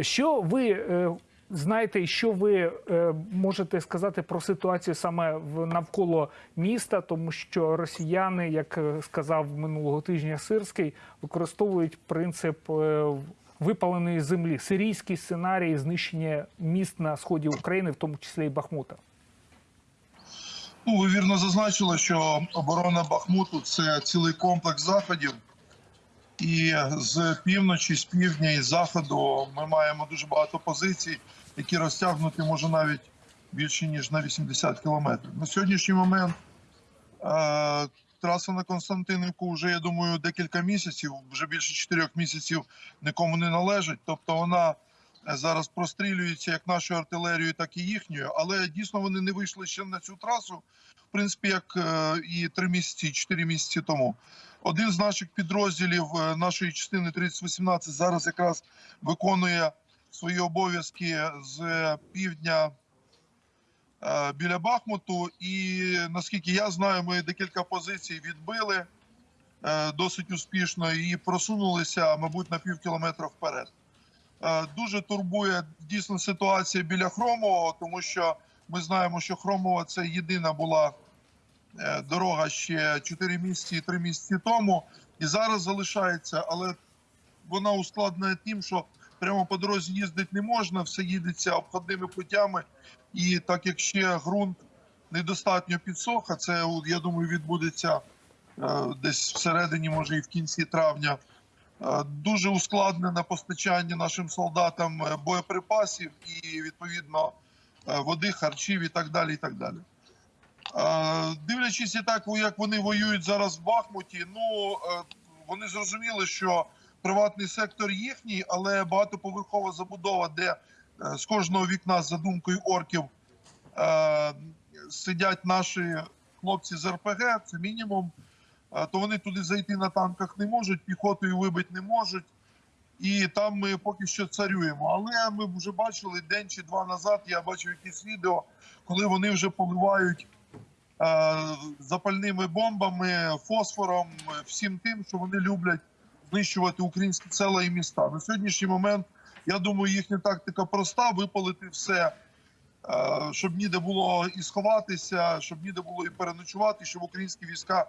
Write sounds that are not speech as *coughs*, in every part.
Що ви е, знаєте, що ви е, можете сказати про ситуацію саме навколо міста, тому що росіяни, як е, сказав минулого тижня Сирський, використовують принцип випаленої землі, сирійський сценарій знищення міст на сході України, в тому числі і Бахмута. Ну, ви вірно зазначили, що оборона Бахмуту це цілий комплекс заходів. І з півночі, з півдня і з заходу ми маємо дуже багато позицій, які розтягнути може навіть більше ніж на 80 кілометрів. На сьогоднішній момент е, траса на Константинівку вже, я думаю, декілька місяців, вже більше чотирьох місяців нікому не належить. Тобто вона зараз прострілюється як нашою артилерією, так і їхньою. Але дійсно вони не вийшли ще на цю трасу, в принципі, як е, і три місяці, чотири місяці тому. Один з наших підрозділів е, нашої частини 3018 зараз якраз виконує свої обов'язки з півдня е, біля Бахмуту. І наскільки я знаю, ми декілька позицій відбили е, досить успішно і просунулися, мабуть, на пів кілометра вперед. Е, Дуже турбує дійсно ситуація біля Хромового, тому що ми знаємо, що Хромова це єдина була е, дорога ще 4 місяці і 3 місяці тому, і зараз залишається, але вона ускладнена тим, що прямо по дорозі їздити не можна, все їдеться обходними путями. І так як ще ґрунт недостатньо підсох, а це я думаю відбудеться е, десь всередині, може і в кінці травня. Е, Дуже ускладнене постачання нашим солдатам е, боєприпасів і відповідно е, води, харчів і так далі. І так далі. Дивлячись і так, як вони воюють зараз в Бахмуті, ну вони зрозуміли, що приватний сектор їхній, але багатоповерхова забудова, де з кожного вікна за думкою орків сидять наші хлопці з РПГ, це мінімум. То вони туди зайти на танках не можуть, піхотою вибити не можуть. І там ми поки що царюємо. Але ми вже бачили день чи два назад. Я бачив якісь відео, коли вони вже поливають е, запальними бомбами, фосфором, всім тим, що вони люблять знищувати українські села і міста. На сьогоднішній момент я думаю, їхня тактика проста: випалити все, е, щоб ніде було і сховатися, щоб ніде було і переночувати, щоб українські війська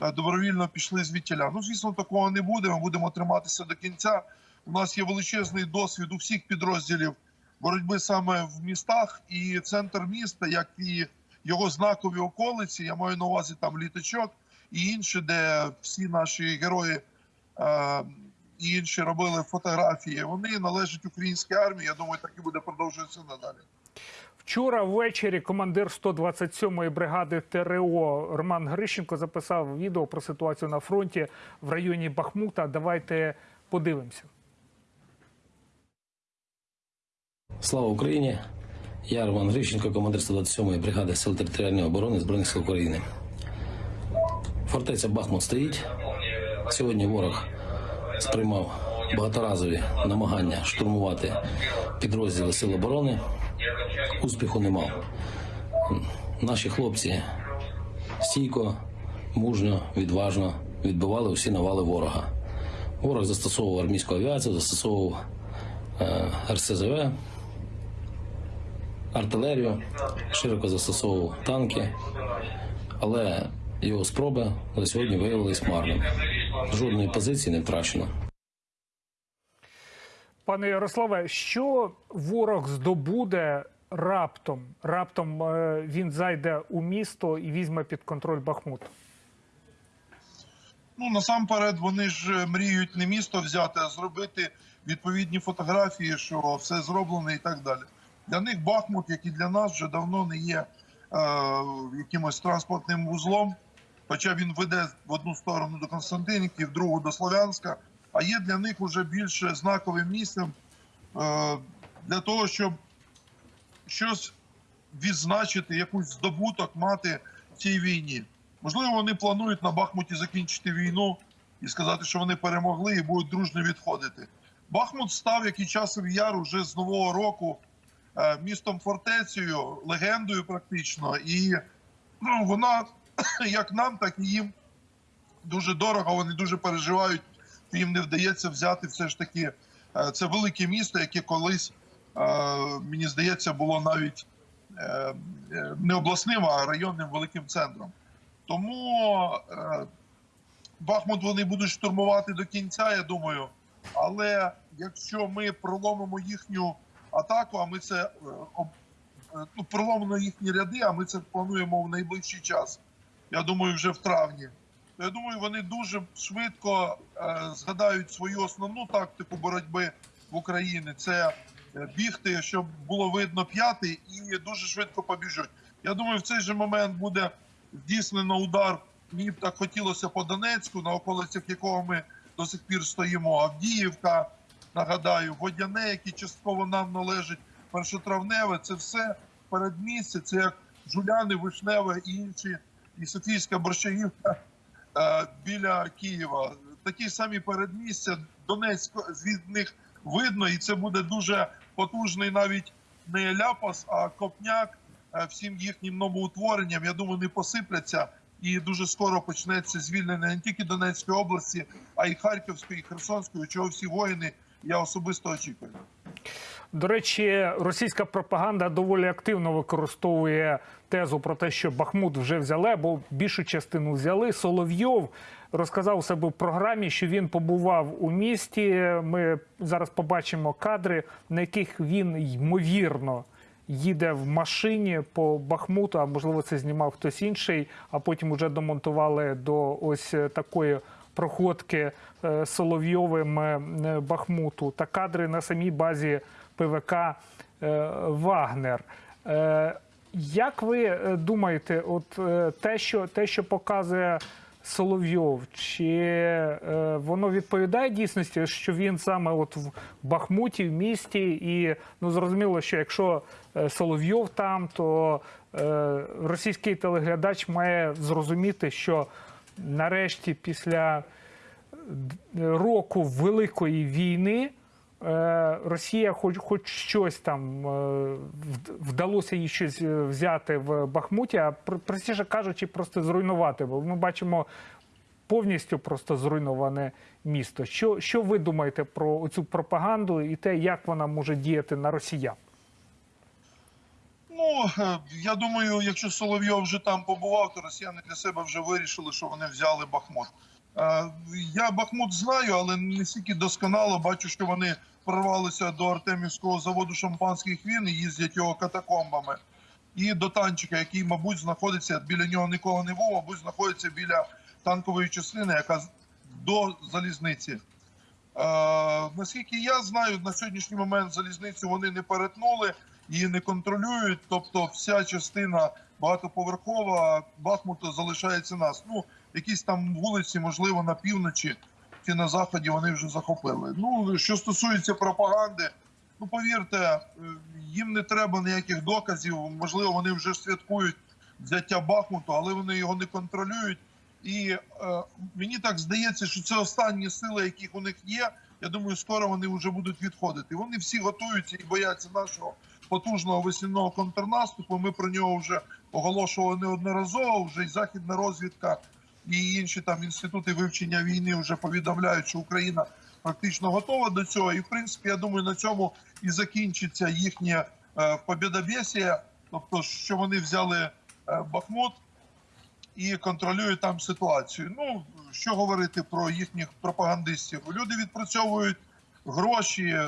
добровільно пішли звідтіля. Ну, звісно, такого не буде. Ми будемо триматися до кінця. У нас є величезний досвід у всіх підрозділів боротьби саме в містах, і центр міста, як і його знакові околиці. Я маю на увазі там літачок і інші, де всі наші герої е, і інші робили фотографії. Вони належать українській армії. Я думаю, так і буде продовжуватися надалі. Вчора ввечері командир 127-ї бригади ТРО Роман Грищенко записав відео про ситуацію на фронті в районі Бахмута. Давайте подивимося. Слава Україні! Я Роман Грищенко, командир 127-ї бригади Сил територіальної оборони Збройних сил України. Фортеця Бахмут стоїть. Сьогодні ворог сприймав багаторазові намагання штурмувати підрозділи Сил оборони. Успіху не мав. Наші хлопці стійко, мужньо, відважно відбивали усі навали ворога. Ворог застосовував армійську авіацію, застосовував е, РСЗВ, артилерію, широко застосовував танки, але його спроби на сьогодні виявились марними. Жодної позиції не втрачено. Пане Ярославе, що ворог здобуде раптом? Раптом е, він зайде у місто і візьме під контроль Бахмут. Ну насамперед вони ж мріють не місто взяти, а зробити відповідні фотографії, що все зроблено і так далі. Для них Бахмут, як і для нас, вже давно не є е, якимось транспортним вузлом. Хоча він веде в одну сторону до Константинівки, в другу до Слов'янська, а є для них вже більше знаковим місцем е, для того, щоб щось відзначити, якусь здобуток мати в цій війні. Можливо, вони планують на Бахмуті закінчити війну і сказати, що вони перемогли і будуть дружно відходити. Бахмут став, як і часов яр, уже з нового року е, містом фортецею, легендою практично. І ну, вона *clears throat* як нам, так і їм дуже дорого. Вони дуже переживають, їм не вдається взяти все ж таки Е, Це велике місто, яке колись, е, мені здається, було навіть е, не обласним, а районним великим центром. Тому Бахмут вони будуть штурмувати до кінця, я думаю. Але якщо ми проломимо їхню атаку, а ми це ну, проломимо їхні ряди, а ми це плануємо в найближчий час. Я думаю, вже в травні. То я думаю, вони дуже швидко згадають свою основну тактику боротьби в Україні. Це е, бігти, щоб було видно п'ятий, і дуже швидко побіжуть. Я думаю, в цей же момент буде здійснено удар. Мені б так хотілося по Донецьку, на околицях якого ми до сих пір стоїмо. Авдіївка, нагадаю, Водяне, які частково нам належить, першотравневе. Це все передмістя. Це як Жуляни, Вишневе і інші, і Софійська Борщагівка е, біля Києва. Такі самі передмістя. Донецьк від них видно, і це буде дуже потужний навіть не ляпас, а копняк е, всім їхнім новоутворенням. Я думаю, не посипляться. І дуже скоро почнеться звільнення не тільки Донецької області, а й Харківської, і Херсонської, чого всі воїни я особисто очікую. До речі, російська пропаганда доволі активно використовує тезу про те, що Бахмут вже взяли, або більшу частину взяли. Соловйов розказав у себе в програмі, що він побував у місті. Ми зараз побачимо кадри, на яких він ймовірно. Їде в машині по Бахмуту, а можливо, це знімав хтось інший, а потім вже домонтували до ось такої проходки е, Соловйовим е, Бахмуту та кадри на самій базі ПВК е, Вагнер. Е, Як ви е, думаєте, от е, те, що те, що показує Соловйов, чи е, воно відповідає дійсності, що він саме от в Бахмуті, в місті, і ну зрозуміло, що якщо е, Соловйов там, то е, російський телеглядач має зрозуміти, що нарешті після року великої війни Росія, хоч хоч щось там е, вдалося їй щось е, взяти в Бахмуті, а простіше кажучи, просто зруйнувати. Бо ми бачимо повністю просто зруйноване місто. Що, що ви думаєте про цю пропаганду і те, як вона може діяти на росіян? Ну е, я думаю, якщо Соловйов вже там побував, то росіяни для себе вже вирішили, що вони взяли Бахмут. Е, Я Бахмут знаю, але не стільки досконало бачу, що вони прорвалися до Артемівського заводу шампанських він і їздять його катакомбами. І до танчика, який, мабуть, знаходиться біля нього нікого не було, мабуть, знаходиться біля танкової частини, яка до залізниці. Е, наскільки я знаю, на сьогоднішній момент залізницю вони не перетнули, її не контролюють. Тобто, вся частина багатоповерхова Бахмута залишається нас. Ну, якісь там вулиці, можливо, на півночі чи на заході вони вже захопили. Ну, що стосується пропаганди, ну повірте, е, їм не треба ніяких доказів. Можливо, вони вже святкують взяття Бахмуту, але вони його не контролюють. І е, мені так здається, що це останні сили, яких у них є. Я думаю, скоро вони вже будуть відходити. Вони всі готуються і бояться нашого потужного весняного контрнаступу. Ми про нього вже оголошували неодноразово. Вже і західна розвідка і інші там інститути вивчення війни вже повідомляють, що Україна практично готова до цього. І в принципі, я думаю, на цьому і закінчиться їхнє е, побєдобєсія, тобто, що вони взяли е, Бахмут і контролюють там ситуацію. Ну що говорити про їхніх пропагандистів? Люди відпрацьовують гроші,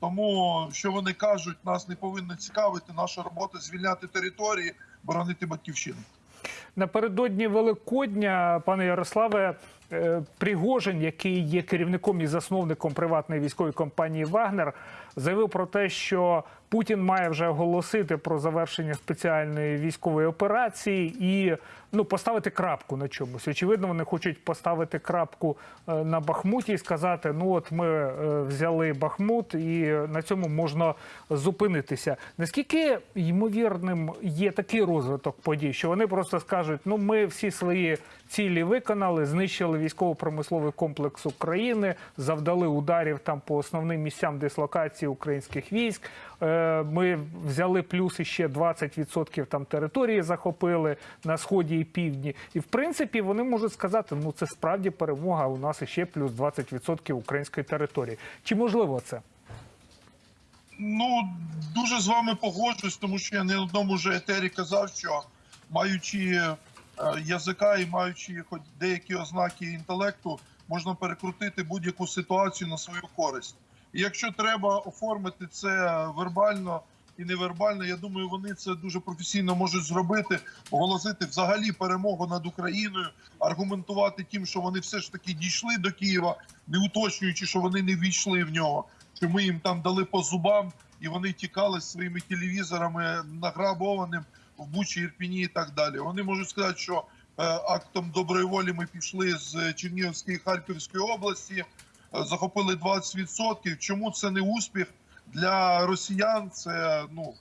тому що вони кажуть, нас не повинно цікавити. Наша робота звільняти території, боронити батьківщину. Напередодні Великодня, пане Ярославе, Пригожин, який є керівником і засновником приватної військової компанії Вагнер, заявив про те, що Путін має вже оголосити про завершення спеціальної військової операції і ну поставити крапку на чомусь. Очевидно, вони хочуть поставити крапку е, на Бахмуті і сказати: ну от ми е, взяли Бахмут, і на цьому можна зупинитися. Наскільки ймовірним є такий розвиток подій, що вони просто скажуть: ну ми всі свої цілі виконали, знищили військово-промисловий комплекс України, завдали ударів там по основним місцям дислокації українських військ. Е, Ми взяли плюс іще 20% там території захопили на сході і півдні. І в принципі вони можуть сказати, ну це справді перемога. У нас іще плюс 20% української території. Чи можливо це? Ну дуже з вами погоджуюсь, тому що я не одному вже етері казав, що маючи язика і маючи хоч деякі ознаки інтелекту, можна перекрутити будь-яку ситуацію на свою користь. І якщо треба оформити це вербально і невербально, я думаю, вони це дуже професійно можуть зробити, оголосити взагалі перемогу над Україною, аргументувати тим, що вони все ж таки дійшли до Києва, не уточнюючи, що вони не війшли в нього що ми їм там дали по зубам, і вони тікали з своїми телевізорами награбованим в Бучі, Ірпіні і так далі. Вони можуть сказати, що е, актом доброї волі ми пішли з Чернігівської Харківської області, е, захопили 20%. Чому це не успіх для росіян? Це ну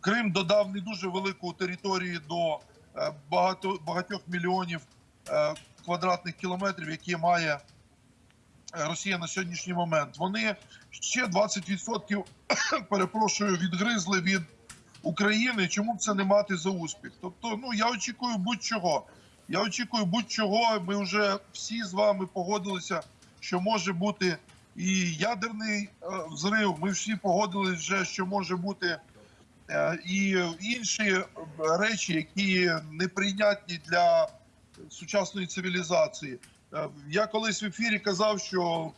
Крим додав не дуже велику територію до е, багато багатьох мільйонів квадратних кілометрів, які має Росія на сьогоднішній момент. Вони ще 20% *coughs* перепрошую відгризли від України. Чому б це не мати за успіх? Тобто, ну я очікую будь-чого. Я очікую будь-чого. Ми вже всі з вами погодилися, що може бути і ядерний е, взрив. Ми всі погодилися вже, що може бути е, і інші е, речі, які неприйнятні для сучасної цивілізації. Я колись в ефірі казав, що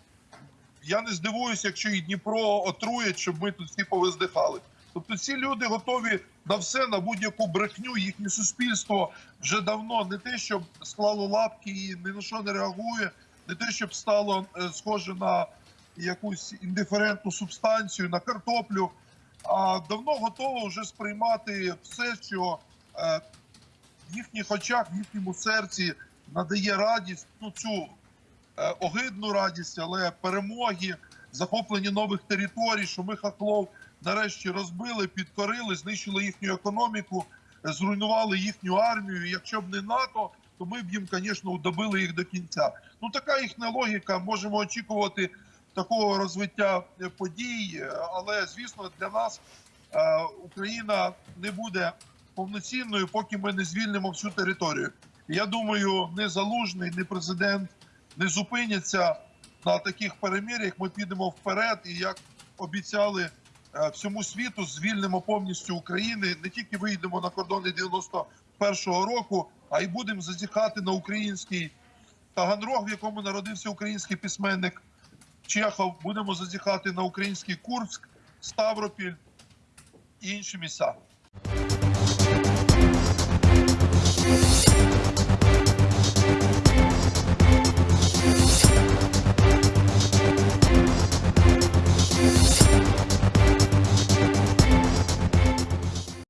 я не здивуюся, якщо і Дніпро отруять, щоб ми тут всі повиздихали. Тобто ці люди готові на все, на будь-яку брехню. Їхнє суспільство вже давно не те, щоб склало лапки і ні на що не реагує, не те, щоб стало е, схоже на якусь індиферентну субстанцію, на картоплю, а давно готово вже сприймати все, що е, в їхніх очах, в їхньому серці надає радість, ну цю е, огидну радість, але перемоги, захоплення нових територій, що ми хахлов нарешті розбили, підкорили, знищили їхню економіку, е, зруйнували їхню армію. Якщо б не НАТО, то ми б їм, звісно, добили їх до кінця. Ну така їхня логіка. Можемо очікувати такого розвиття е, подій, е, але звісно, для нас Україна не буде повноцінною, поки ми не звільнимо всю територію. Я думаю, не залужний, не президент не зупиняться на таких перемір'ях. Ми підемо вперед, і як обіцяли всьому світу, звільнимо повністю України. Не тільки вийдемо на кордони 91-го року, а й будемо зазіхати на український Таганрог, в якому народився український письменник Чехов. Будемо зазіхати на український Курськ, Ставропіль і інші місця.